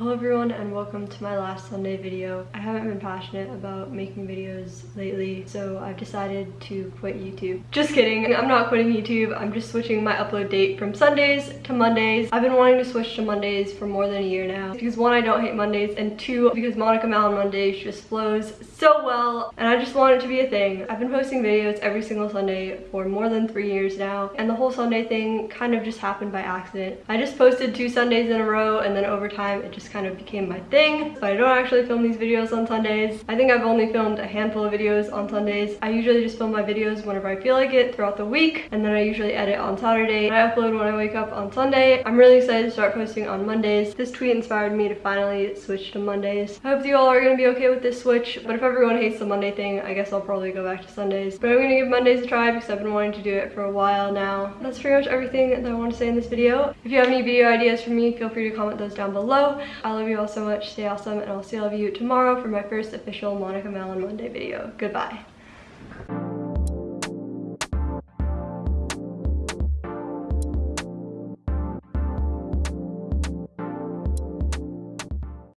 Hello everyone and welcome to my last Sunday video. I haven't been passionate about making videos lately, so I've decided to quit YouTube. Just kidding, I'm not quitting YouTube, I'm just switching my upload date from Sundays to Mondays. I've been wanting to switch to Mondays for more than a year now, because one, I don't hate Mondays, and two, because Monica Mal Mondays just flows so well, and I just want it to be a thing. I've been posting videos every single Sunday for more than three years now, and the whole Sunday thing kind of just happened by accident. I just posted two Sundays in a row, and then over time, it just kind of became my thing. But I don't actually film these videos on Sundays. I think I've only filmed a handful of videos on Sundays. I usually just film my videos whenever I feel like it throughout the week. And then I usually edit on Saturday. I upload when I wake up on Sunday. I'm really excited to start posting on Mondays. This tweet inspired me to finally switch to Mondays. I hope you all are going to be okay with this switch. But if everyone hates the Monday thing, I guess I'll probably go back to Sundays. But I'm going to give Mondays a try because I've been wanting to do it for a while now. That's pretty much everything that I want to say in this video. If you have any video ideas for me, feel free to comment those down below. I love you all so much. Stay awesome, and I'll see all of you tomorrow for my first official Monica Malin Monday video. Goodbye.